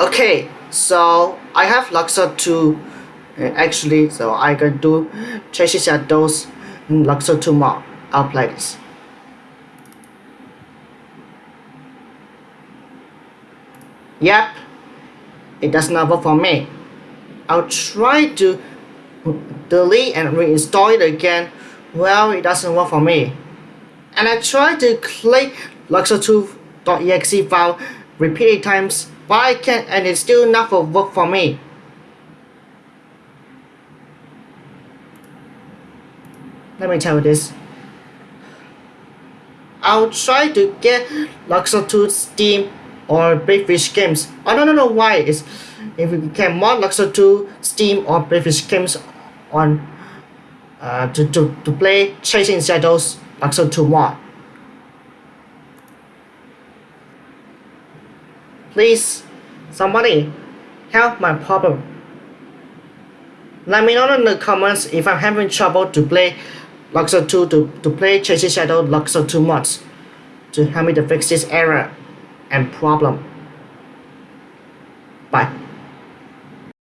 Okay, so I have Luxor 2 uh, actually, so I can do Chasing Shadows in Luxor 2 more. I'll play this. Yep, it does not work for me. I'll try to delete and reinstall it again. Well, it doesn't work for me. And I try to click luxor2.exe file repeated times, I can't and it still not for work for me. Let me tell you this. I'll try to get Luxor 2 Steam or Big Fish games. I don't know why it's if we can mod Luxor 2 Steam or Big Fish games on uh, to, to, to play Chasing Shadows Luxor 2 mod. Please, somebody, help my problem. Let me know in the comments if I'm having trouble to play Luxor 2 to, to play Chasing Shadow Luxor 2 mods to help me to fix this error and problem. Bye.